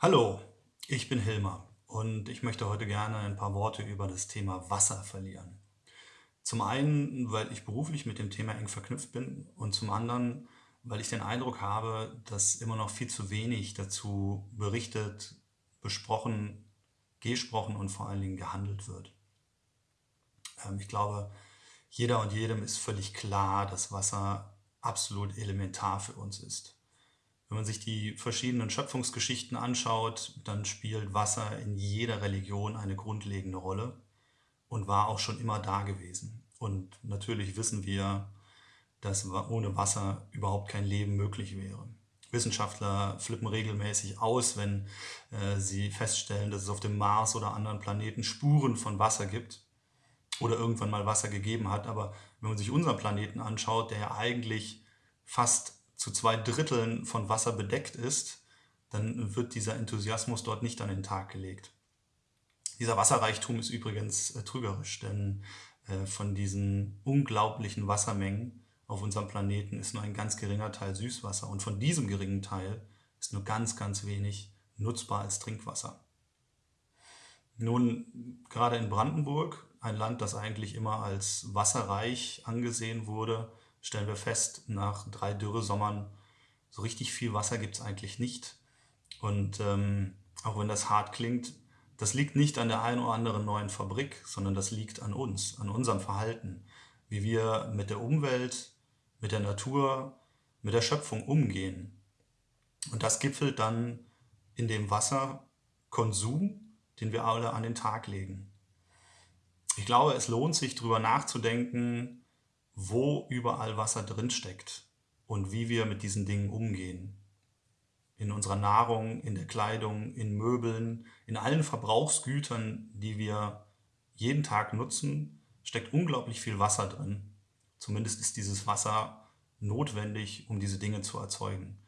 Hallo, ich bin Hilmar und ich möchte heute gerne ein paar Worte über das Thema Wasser verlieren. Zum einen, weil ich beruflich mit dem Thema eng verknüpft bin und zum anderen, weil ich den Eindruck habe, dass immer noch viel zu wenig dazu berichtet, besprochen, gesprochen und vor allen Dingen gehandelt wird. Ähm, ich glaube, jeder und jedem ist völlig klar, dass Wasser absolut elementar für uns ist. Wenn man sich die verschiedenen Schöpfungsgeschichten anschaut, dann spielt Wasser in jeder Religion eine grundlegende Rolle und war auch schon immer da gewesen. Und natürlich wissen wir, dass ohne Wasser überhaupt kein Leben möglich wäre. Wissenschaftler flippen regelmäßig aus, wenn äh, sie feststellen, dass es auf dem Mars oder anderen Planeten Spuren von Wasser gibt oder irgendwann mal Wasser gegeben hat. Aber wenn man sich unseren Planeten anschaut, der ja eigentlich fast zu zwei Dritteln von Wasser bedeckt ist, dann wird dieser Enthusiasmus dort nicht an den Tag gelegt. Dieser Wasserreichtum ist übrigens äh, trügerisch, denn äh, von diesen unglaublichen Wassermengen auf unserem Planeten ist nur ein ganz geringer Teil Süßwasser und von diesem geringen Teil ist nur ganz, ganz wenig nutzbar als Trinkwasser. Nun, gerade in Brandenburg, ein Land, das eigentlich immer als wasserreich angesehen wurde, stellen wir fest, nach drei Dürresommern, so richtig viel Wasser gibt es eigentlich nicht. Und ähm, auch wenn das hart klingt, das liegt nicht an der einen oder anderen neuen Fabrik, sondern das liegt an uns, an unserem Verhalten, wie wir mit der Umwelt, mit der Natur, mit der Schöpfung umgehen. Und das gipfelt dann in dem Wasserkonsum, den wir alle an den Tag legen. Ich glaube, es lohnt sich, darüber nachzudenken, wo überall Wasser drinsteckt und wie wir mit diesen Dingen umgehen. In unserer Nahrung, in der Kleidung, in Möbeln, in allen Verbrauchsgütern, die wir jeden Tag nutzen, steckt unglaublich viel Wasser drin. Zumindest ist dieses Wasser notwendig, um diese Dinge zu erzeugen.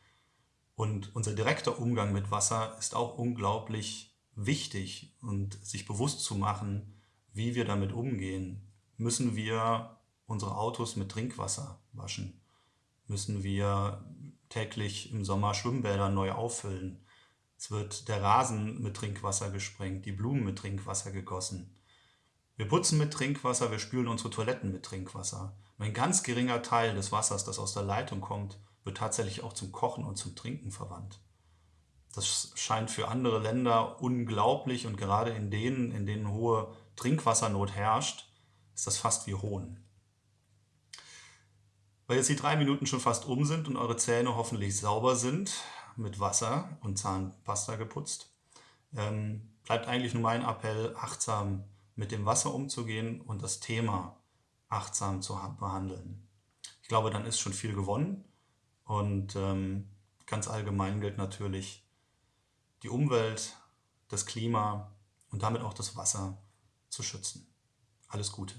Und unser direkter Umgang mit Wasser ist auch unglaublich wichtig und sich bewusst zu machen, wie wir damit umgehen. Müssen wir unsere Autos mit Trinkwasser waschen? Müssen wir täglich im Sommer Schwimmbäder neu auffüllen? Es wird der Rasen mit Trinkwasser gesprengt, die Blumen mit Trinkwasser gegossen. Wir putzen mit Trinkwasser, wir spülen unsere Toiletten mit Trinkwasser. Ein ganz geringer Teil des Wassers, das aus der Leitung kommt, wird tatsächlich auch zum Kochen und zum Trinken verwandt. Das scheint für andere Länder unglaublich und gerade in denen, in denen hohe Trinkwassernot herrscht, ist das fast wie Hohn. Weil jetzt die drei Minuten schon fast um sind und eure Zähne hoffentlich sauber sind, mit Wasser und Zahnpasta geputzt, ähm, bleibt eigentlich nur mein Appell, achtsam mit dem Wasser umzugehen und das Thema achtsam zu behandeln. Ich glaube, dann ist schon viel gewonnen und ähm, ganz allgemein gilt natürlich, die Umwelt, das Klima und damit auch das Wasser zu schützen. Alles Gute.